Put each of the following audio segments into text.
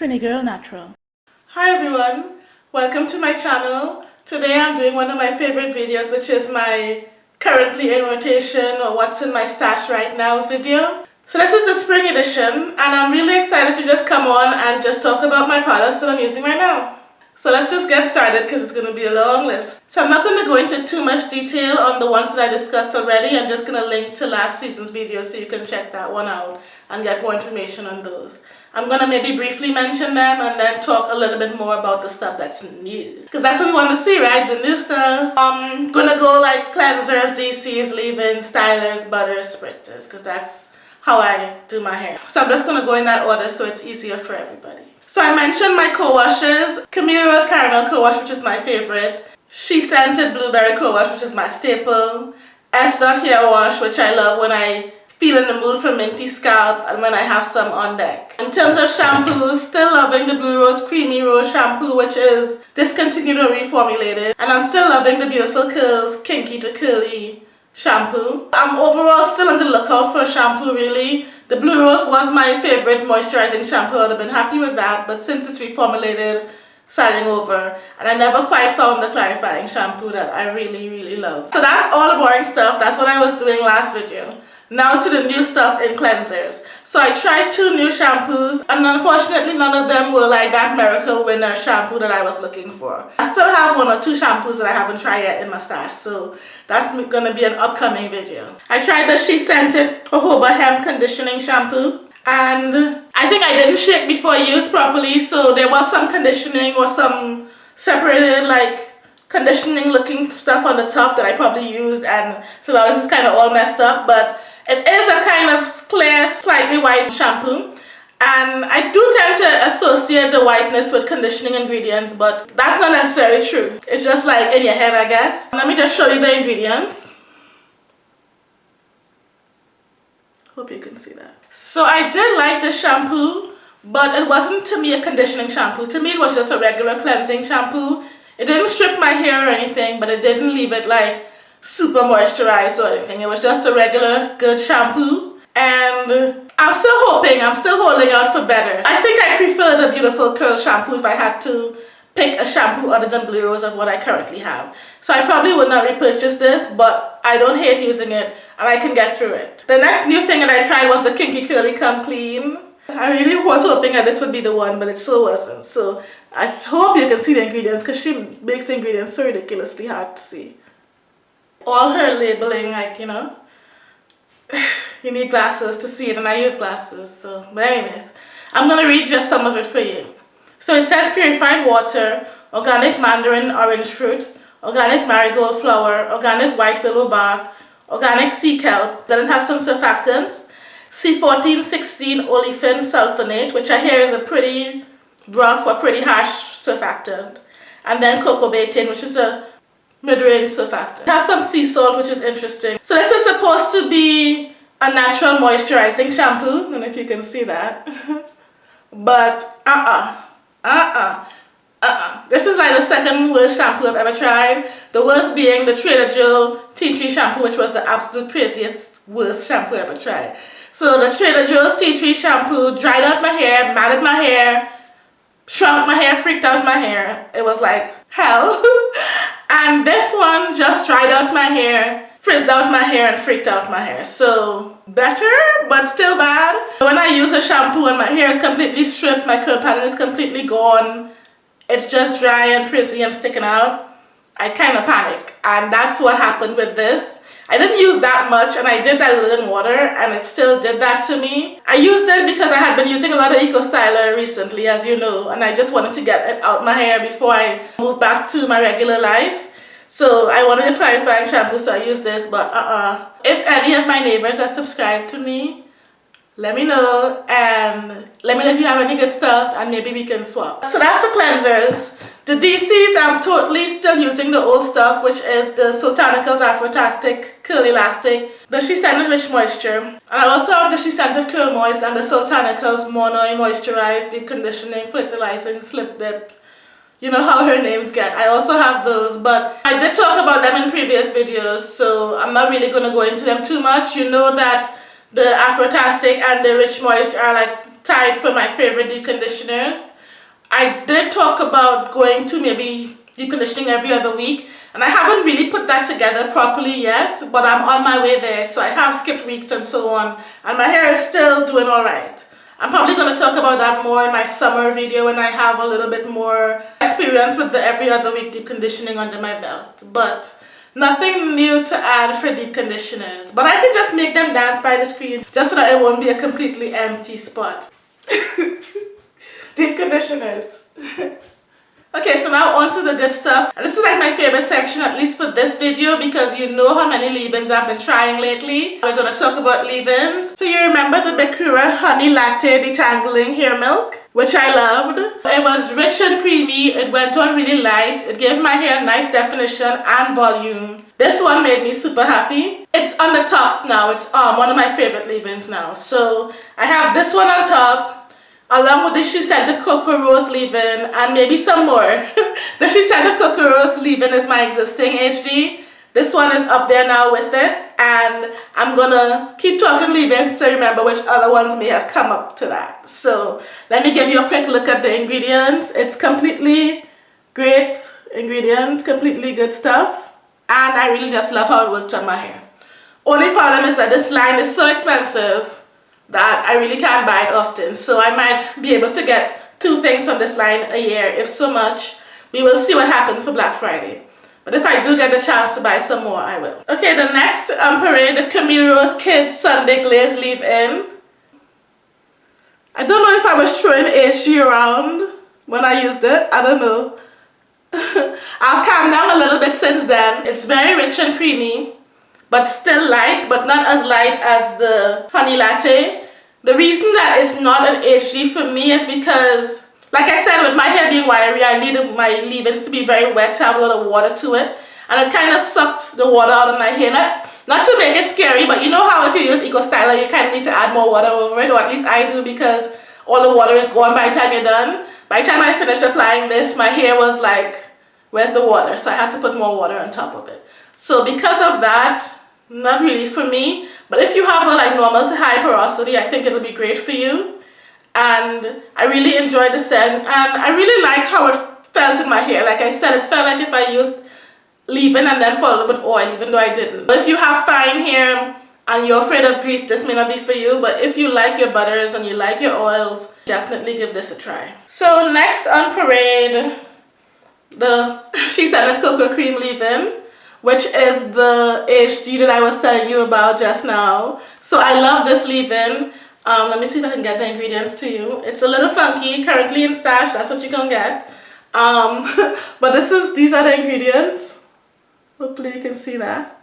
Trini Girl Natural. Hi everyone, welcome to my channel. Today I'm doing one of my favorite videos which is my currently in rotation or what's in my stash right now video. So this is the spring edition and I'm really excited to just come on and just talk about my products that I'm using right now. So let's just get started because it's going to be a long list. So I'm not going to go into too much detail on the ones that I discussed already. I'm just going to link to last season's video so you can check that one out and get more information on those. I'm going to maybe briefly mention them and then talk a little bit more about the stuff that's new. Because that's what we want to see, right? The new stuff. Um, I'm going to go like cleansers, DCs, leave-ins, stylers, butters, spritzers because that's how I do my hair. So I'm just going to go in that order so it's easier for everybody. So I mentioned my co-washes. Camille Rose Caramel Co-Wash, which is my favorite. SheScentIt Blueberry Co-Wash, which is my staple. Esther Hair Wash, which I love when I feel in the mood for minty scalp and when I have some on deck. In terms of shampoos, still loving the Blue Rose Creamy Rose shampoo, which is discontinued or reformulated. And I'm still loving the Beautiful Curls Kinky to Curly shampoo. I'm overall still on the lookout for a shampoo really the Blue Rose was my favorite moisturizing shampoo. I would have been happy with that, but since it's reformulated, starting over, and I never quite found the clarifying shampoo that I really, really love. So that's all the boring stuff. That's what I was doing last video. Now to the new stuff in cleansers. So I tried two new shampoos and unfortunately none of them were like that miracle winner uh, shampoo that I was looking for. I still have one or two shampoos that I haven't tried yet in my stash so that's going to be an upcoming video. I tried the SheScentIt jojoba hemp conditioning shampoo and I think I didn't shake before use properly so there was some conditioning or some separated like conditioning looking stuff on the top that I probably used and so now this is kind of all messed up but it is a kind of clear, slightly white shampoo and I do tend to associate the whiteness with conditioning ingredients but that's not necessarily true. It's just like in your head I guess. Let me just show you the ingredients. Hope you can see that. So I did like this shampoo but it wasn't to me a conditioning shampoo. To me it was just a regular cleansing shampoo. It didn't strip my hair or anything but it didn't leave it like super moisturized or anything. It was just a regular good shampoo and I'm still hoping, I'm still holding out for better. I think I prefer the Beautiful Curl shampoo if I had to pick a shampoo other than Blue Rose of what I currently have. So I probably would not repurchase this, but I don't hate using it and I can get through it. The next new thing that I tried was the Kinky Curly Come Clean. I really was hoping that this would be the one, but it still wasn't. So I hope you can see the ingredients because she makes the ingredients so ridiculously hard to see all her labeling like you know you need glasses to see it and I use glasses so but anyways I'm gonna read just some of it for you. So it says purified water organic mandarin orange fruit organic marigold flower organic white willow bark organic sea kelp then it has some surfactants C1416 olefin sulfonate which I hear is a pretty rough or pretty harsh surfactant and then coco betaine which is a mid-range surfactant. It has some sea salt which is interesting. So this is supposed to be a natural moisturizing shampoo. I don't know if you can see that. but uh-uh. Uh-uh. Uh-uh. This is like the second worst shampoo I've ever tried. The worst being the Trader Joe tea tree shampoo which was the absolute craziest worst shampoo I've ever tried. So the Trader Joe's tea tree shampoo dried out my hair, matted my hair, shrunk my hair, freaked out my hair. It was like hell. and this one just dried out my hair frizzed out my hair and freaked out my hair. So better but still bad. When I use a shampoo and my hair is completely stripped my curl pattern is completely gone it's just dry and frizzy and sticking out I kind of panic. And that's what happened with this I didn't use that much and I did that in water and it still did that to me. I used it because I had been using a lot of Eco Styler recently as you know and I just wanted to get it out my hair before I moved back to my regular life. So I wanted a clarifying shampoo so I used this but uh-uh. If any of my neighbors are subscribed to me, let me know and let me know if you have any good stuff and maybe we can swap. So that's the cleansers. The DCs, I'm totally still using the old stuff, which is the Soultanicals Afrotastic Curl Elastic, the SheScentIt Rich Moisture, and I also have the SheScentIt Curl Moist and the Soultanicals Mono Moisturize, Deep Conditioning, Fertilizing, Slip Dip. You know how her names get. I also have those, but I did talk about them in previous videos, so I'm not really going to go into them too much. You know that the Afrotastic and the Rich Moist are like tied for my favorite deep conditioners. I did talk about going to maybe deep conditioning every other week and I haven't really put that together properly yet but I'm on my way there so I have skipped weeks and so on and my hair is still doing alright. I'm probably going to talk about that more in my summer video when I have a little bit more experience with the every other week deep conditioning under my belt but nothing new to add for deep conditioners but I can just make them dance by the screen just so that it won't be a completely empty spot. conditioners. Okay, so now on to the good stuff. This is like my favorite section, at least for this video, because you know how many leave-ins I've been trying lately. We're to talk about leave-ins. So you remember the Bekura Honey Latte Detangling Hair Milk? Which I loved. It was rich and creamy, it went on really light, it gave my hair nice definition and volume. This one made me super happy. It's on the top now, it's um, one of my favorite leave-ins now. So I have this one on top, along with the SheScentIt Cocoa Rose leave-in and maybe some more. the SheScentIt Cocoa Rose leave-in is my existing HG. This one is up there now with it and I'm gonna keep talking leave-ins to remember which other ones may have come up to that. So let me give you a quick look at the ingredients. It's completely great ingredients, completely good stuff and I really just love how it works on my hair. Only problem is that this line is so expensive that I really can't buy it often. So I might be able to get two things from this line a year, if so much. We will see what happens for Black Friday. But if I do get the chance to buy some more, I will. Okay, the next um, parade, the Camille Rose Kids Sunday Glaze Leave-In. I don't know if I was throwing HG around when I used it. I don't know. I've calmed down a little bit since then. It's very rich and creamy but still light, but not as light as the honey latte. The reason that it's not an HG for me is because, like I said, with my hair being wiry, I needed my leave-ins to be very wet to have a lot of water to it. And it kind of sucked the water out of my hair. Not, not to make it scary, but you know how if you use Eco Styler, you kind of need to add more water over it, or at least I do because all the water is gone by the time you're done. By the time I finished applying this, my hair was like, where's the water? So I had to put more water on top of it. So because of that, not really for me but if you have a like normal to high porosity I think it'll be great for you. And I really enjoyed the scent and I really like how it felt in my hair. Like I said it felt like if I used leave-in and then followed with oil even though I didn't. But if you have fine hair and you're afraid of grease this may not be for you but if you like your butters and you like your oils definitely give this a try. So next on parade the SheScentIt Cocoa Cream leave-in which is the HG that I was telling you about just now. So I love this leave-in. Um, let me see if I can get the ingredients to you. It's a little funky, currently in stash, that's what you're gonna get. Um, but this is, these are the ingredients. Hopefully you can see that.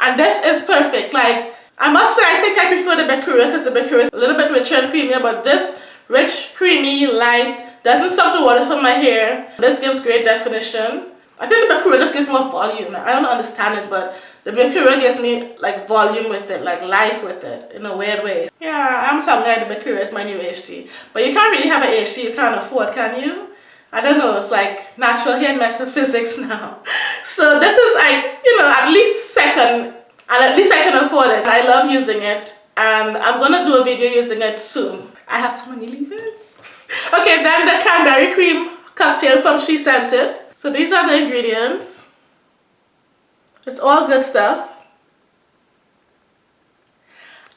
And this is perfect. Like, I must say, I think I prefer the Bekura because the Bekura is a little bit richer and creamier, but this rich, creamy, light, doesn't suck the water from my hair. This gives great definition. I think the Bekura just gives more volume. I don't understand it, but the Bekura gives me like volume with it, like life with it, in a weird way. Yeah, I'm some guy the Bekura is my new HG. But you can't really have an HG you can't afford, can you? I don't know, it's like natural hair metaphysics now. So this is like, you know, at least second, and at least I can afford it. I love using it, and I'm gonna do a video using it soon. I have so many leave-ins. Okay, then the cranberry cream cocktail from SheScentIt. So these are the ingredients. It's all good stuff.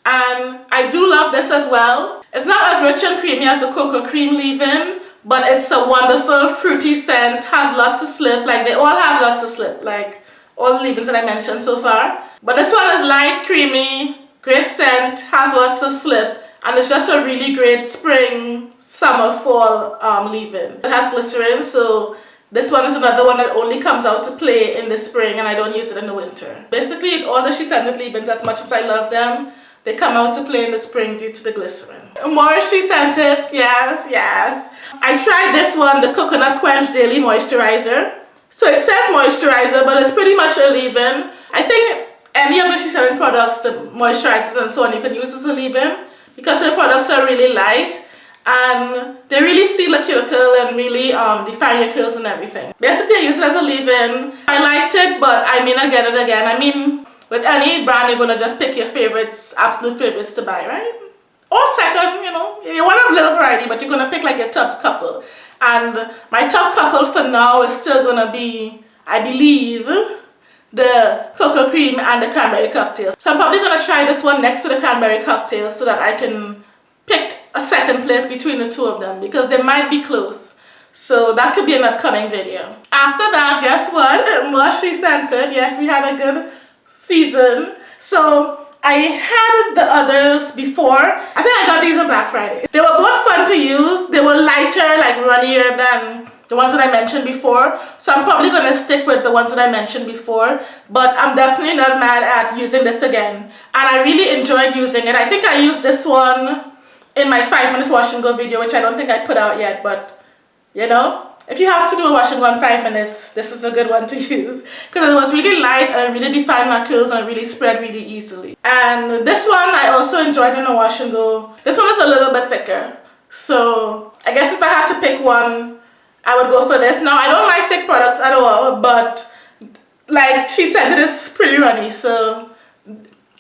And I do love this as well. It's not as rich and creamy as the cocoa cream leave-in, but it's a wonderful fruity scent, has lots of slip, like they all have lots of slip, like all the leave-ins that I mentioned so far. But this one is light, creamy, great scent, has lots of slip, and it's just a really great spring, summer, fall um, leave-in. It has glycerin, so this one is another one that only comes out to play in the spring and I don't use it in the winter. Basically, all the SheScentIt leave-ins, as much as I love them, they come out to play in the spring due to the glycerin. More SheScentIt, yes, yes. I tried this one, the Coconut Quench Daily Moisturizer. So it says moisturizer, but it's pretty much a leave-in. I think any of the SheScentIt products, the moisturizers and so on, you can use as a leave-in because the products are really light and they really seal the cuticle and really um, define your curls and everything. Basically I use it as a leave-in. I liked it but I may not get it again. I mean with any brand you're going to just pick your favorites, absolute favorites to buy, right? or second, you know, you want a little variety, but you're gonna pick like your top couple. And my top couple for now is still gonna be, I believe, the cocoa cream and the cranberry cocktail. So I'm probably gonna try this one next to the cranberry cocktail so that I can pick a second place between the two of them because they might be close. So that could be an upcoming video. After that, guess what? Mushy scented. Yes, we had a good season. So I had the others before. I think I got these on Black Friday. They were both fun to use. They were lighter, like runnier than the ones that I mentioned before. So I'm probably going to stick with the ones that I mentioned before. But I'm definitely not mad at using this again. And I really enjoyed using it. I think I used this one in my 5 minute wash and go video, which I don't think I put out yet. But, you know, if you have to do a wash and go in five minutes, this is a good one to use because it was really light and really defined my curls and really spread really easily. And this one I also enjoyed in a wash and go. This one is a little bit thicker. So I guess if I had to pick one, I would go for this. Now I don't like thick products at all, but like she said, it is pretty runny. So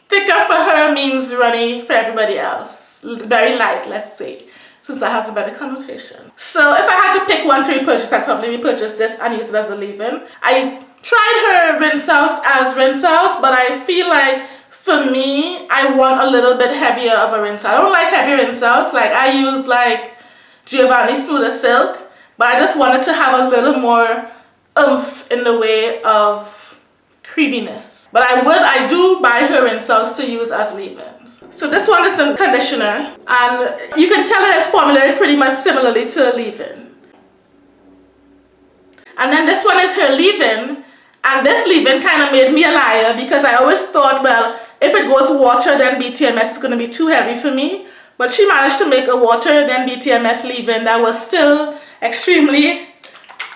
thicker for her means runny for everybody else. Very light, let's say since that has a better connotation. So if I had to pick one to repurchase, I'd probably repurchase this and use it as a leave-in. I tried her rinse out as rinse out, but I feel like for me, I want a little bit heavier of a rinse out. I don't like heavy rinse outs. Like I use like Giovanni Smooth as Silk, but I just wanted to have a little more oomph in the way of creaminess. But I would, I do buy her rinse outs to use as leave-ins. So this one is the conditioner and you can tell it is formulated pretty much similarly to a leave-in. And then this one is her leave-in and this leave-in kind of made me a liar because I always thought, well, if it goes water then BTMS is going to be too heavy for me. But she managed to make a water then BTMS leave-in that was still extremely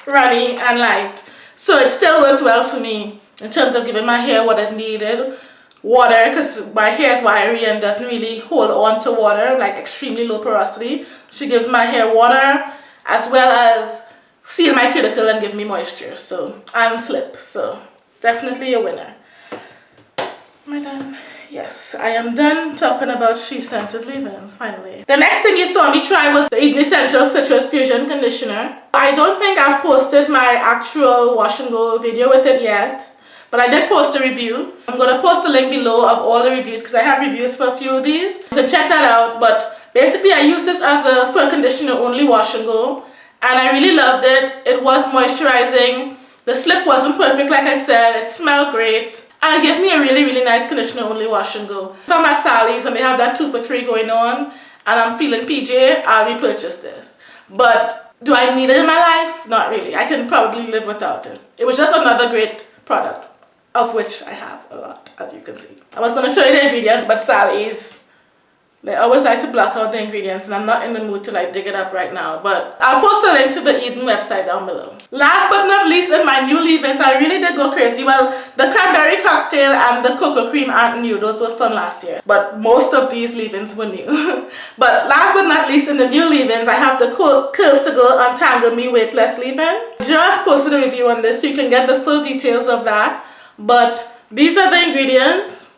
runny and light. So it still worked well for me in terms of giving my hair what it needed water because my hair is wiry and doesn't really hold on to water like extremely low porosity. She gives my hair water as well as seal my cuticle and give me moisture. So and slip so definitely a winner. Am I done? yes I am done talking about SheScentIt leave-ins finally. The next thing you saw me try was the Eden Essential Citrus Fusion Conditioner. I don't think I've posted my actual wash and go video with it yet but I did post a review. I'm going to post a link below of all the reviews because I have reviews for a few of these. You can check that out. But basically I use this as a full conditioner only wash and go. And I really loved it. It was moisturizing. The slip wasn't perfect like I said. It smelled great. And it gave me a really, really nice conditioner only wash and go. If I'm at Sally's and they have that 2 for 3 going on and I'm feeling PJ, I'll repurchase this. But do I need it in my life? Not really. I can probably live without it. It was just another great product of which I have a lot, as you can see. I was going to show you the ingredients, but Sally's, they always like to block out the ingredients, and I'm not in the mood to like dig it up right now, but I'll post a link to the Eden website down below. Last but not least, in my new leave-ins, I really did go crazy. Well, the cranberry cocktail and the cocoa cream aren't new. Those were from last year, but most of these leave-ins were new. but last but not least, in the new leave-ins, I have the Curls to Go Untangle Me Weightless leave-in. Just posted a review on this, so you can get the full details of that but these are the ingredients.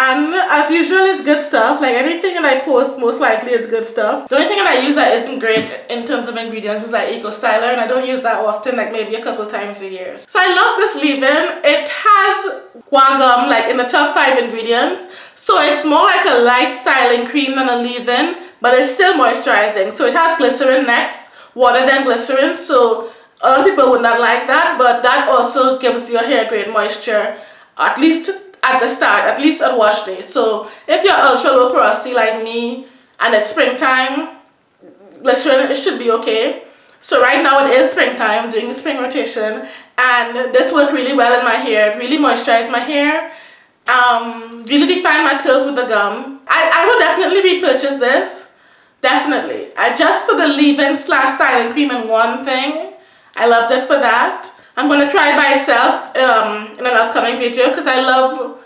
And as usual it's good stuff. Like anything that I post most likely it's good stuff. The only thing that I use that isn't great in terms of ingredients is like Eco Styler and I don't use that often like maybe a couple times a year. So I love this leave-in. It has guar gum like in the top five ingredients. So it's more like a light styling cream than a leave-in but it's still moisturizing. So it has glycerin next water then glycerin. So of people would not like that but that also gives your hair great moisture at least at the start at least on wash day. So if you're ultra low porosity like me and it's springtime it should be okay. So right now it is springtime doing the spring rotation and this worked really well in my hair. It really moisturized my hair um, really defined my curls with the gum. I, I will definitely repurchase this. Definitely. I just for the leave-in slash styling cream and one thing I loved it for that. I'm going to try it by itself um, in an upcoming video because I love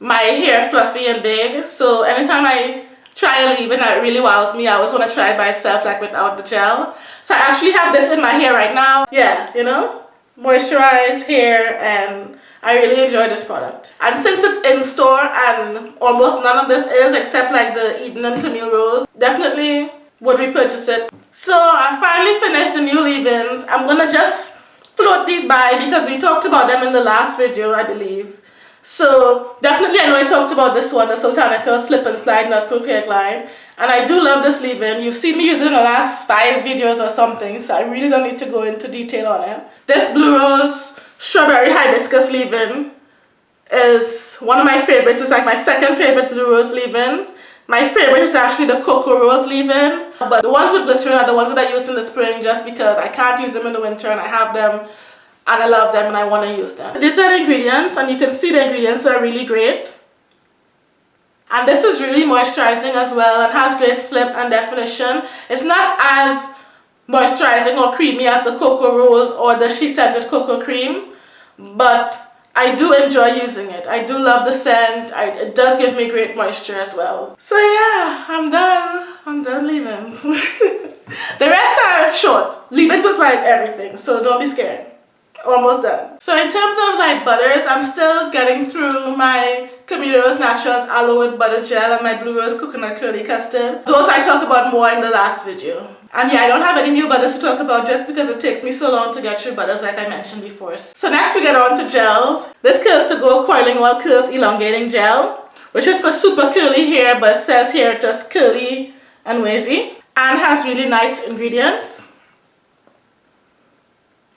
my hair fluffy and big. So anytime I try a leave-in that really wows me, I always want to try it by itself like without the gel. So I actually have this in my hair right now. Yeah, you know, moisturized hair and I really enjoy this product. And since it's in store and almost none of this is except like the Eden and Camille Rose, definitely would repurchase it. So I finally finished the new leave-ins. I'm gonna just float these by because we talked about them in the last video, I believe. So definitely I know I talked about this one, the Soultanicals Slip and Slide Nut Proof Hair Glide. And I do love this leave-in. You've seen me use it in the last five videos or something, so I really don't need to go into detail on it. This Blue Rose Strawberry Hibiscus leave-in is one of my favorites. It's like my second favorite Blue Rose leave-in. My favorite is actually the Cocoa Rose leave-in. But the ones with glycerin are the ones that I use in the spring just because I can't use them in the winter and I have them and I love them and I want to use them. These are the ingredients and you can see the ingredients are really great. And this is really moisturizing as well and has great slip and definition. It's not as moisturizing or creamy as the Cocoa Rose or the She Scented Cocoa Cream, but I do enjoy using it. I do love the scent. I, it does give me great moisture as well. So yeah, I'm done. I'm done leaving. the rest are short. Leave-in was like everything, so don't be scared almost done. So in terms of like butters, I'm still getting through my Camille Rose Naturals Aloe Whipped Butter Gel and my Blue Rose Coconut Curly Custard. Those I talked about more in the last video. And yeah, I don't have any new butters to talk about just because it takes me so long to get through butters like I mentioned before. So next we get on to gels. This Curls to Go Coiling While Curls Elongating Gel, which is for super curly hair but says here just curly and wavy and has really nice ingredients.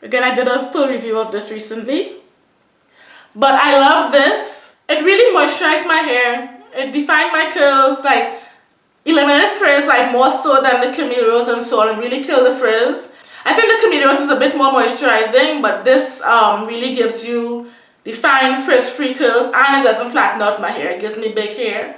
Again, I did a full review of this recently. But I love this. It really moisturized my hair. It defined my curls, like eliminated frizz like more so than the Camille and so on and really kill the frizz. I think the Camille is a bit more moisturizing but this um, really gives you defined frizz-free curls and it doesn't flatten out my hair. It gives me big hair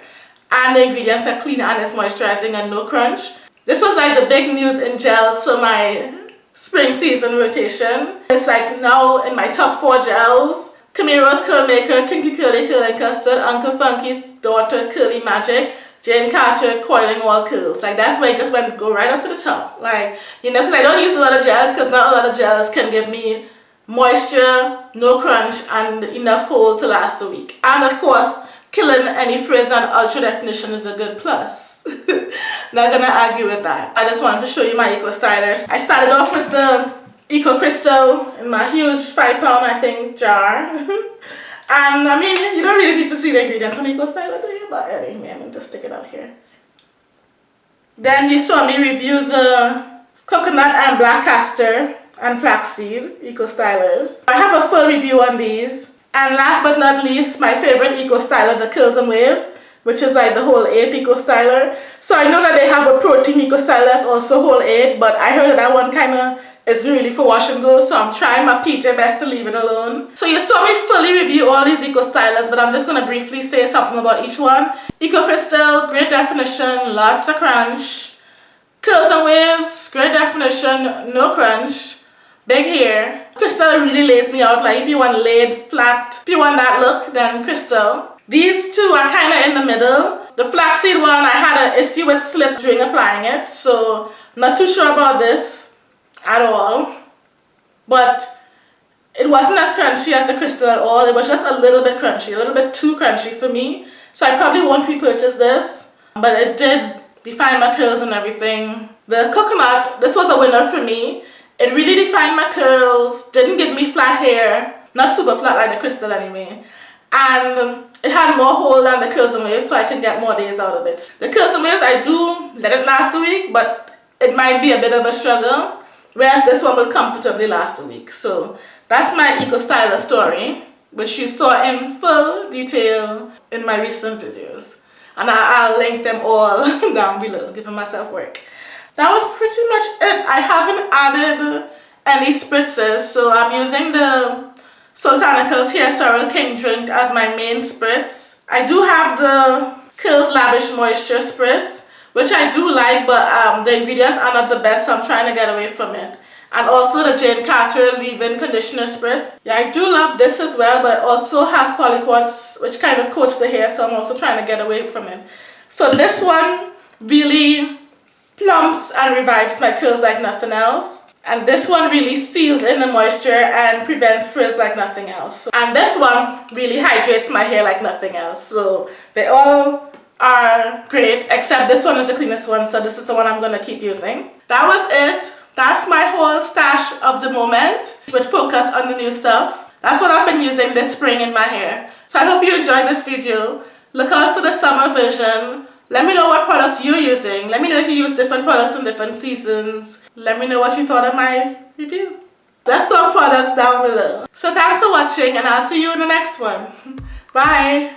and the ingredients are clean and it's moisturizing and no crunch. This was like the big news in gels for my spring season rotation. It's like now in my top four gels. Camille Rose Curl Maker, Kinky Curly Curling Custard, Uncle Funky's Daughter Curly Magic, Jane Carter Coiling While Curls. Like that's where I just went go right up to the top. Like, you know, because I don't use a lot of gels because not a lot of gels can give me moisture, no crunch, and enough hold to last a week. And of course, killing any frizz and ultra definition is a good plus. Not gonna argue with that. I just wanted to show you my Eco Stylers. I started off with the Eco Crystal in my huge 5 pound I think jar. and I mean, you don't really need to see the ingredients on Eco Styler do you? But anyway, I'm just stick it out here. Then you saw me review the coconut and black castor and flaxseed Eco Stylers. I have a full review on these. And last but not least, my favorite Eco Styler, the Curls and Waves, which is like the whole 8 Eco Styler. So I know that they have a protein Eco Styler that's also whole 8, but I heard that that one kind of is really for wash and go, so I'm trying my PJ best to leave it alone. So you saw me fully review all these Eco Stylers, but I'm just going to briefly say something about each one. Eco Crystal, great definition, lots of crunch. Curls and Waves, great definition, no crunch big hair. Crystal really lays me out. Like if you want laid flat, if you want that look, then Crystal. These two are kind of in the middle. The flaxseed one, I had an issue with slip during applying it. So not too sure about this at all. But it wasn't as crunchy as the crystal at all. It was just a little bit crunchy, a little bit too crunchy for me. So I probably won't repurchase this. But it did define my curls and everything. The coconut, this was a winner for me. It really defined my curls, didn't give me flat hair, not super flat like the crystal anyway. And it had more hold than the curls and waves so I can get more days out of it. The curls and waves, I do let it last a week, but it might be a bit of a struggle. Whereas this one will comfortably last a week. So that's my Eco Styler story, which you saw in full detail in my recent videos. And I'll link them all down below, giving myself work that was pretty much it. I haven't added any spritzes, so I'm using the Soultanicals Hair Sorrel King Drink as my main spritz. I do have the Curls Lavish Moisture Spritz, which I do like, but um, the ingredients are not the best, so I'm trying to get away from it. And also the Jane Carter Leave-In Conditioner Spritz. Yeah, I do love this as well, but also has polyquats, which kind of coats the hair, so I'm also trying to get away from it. So this one really plumps and revives my curls like nothing else. and this one really seals in the moisture and prevents frizz like nothing else and this one really hydrates my hair like nothing else so they all are great except this one is the cleanest one so this is the one I'm gonna keep using that was it that's my whole stash of the moment with focus on the new stuff that's what I've been using this spring in my hair so I hope you enjoyed this video look out for the summer version let me know what products you're using. Let me know if you use different products in different seasons. Let me know what you thought of my review. Let's talk products down below. So thanks for watching and I'll see you in the next one. Bye.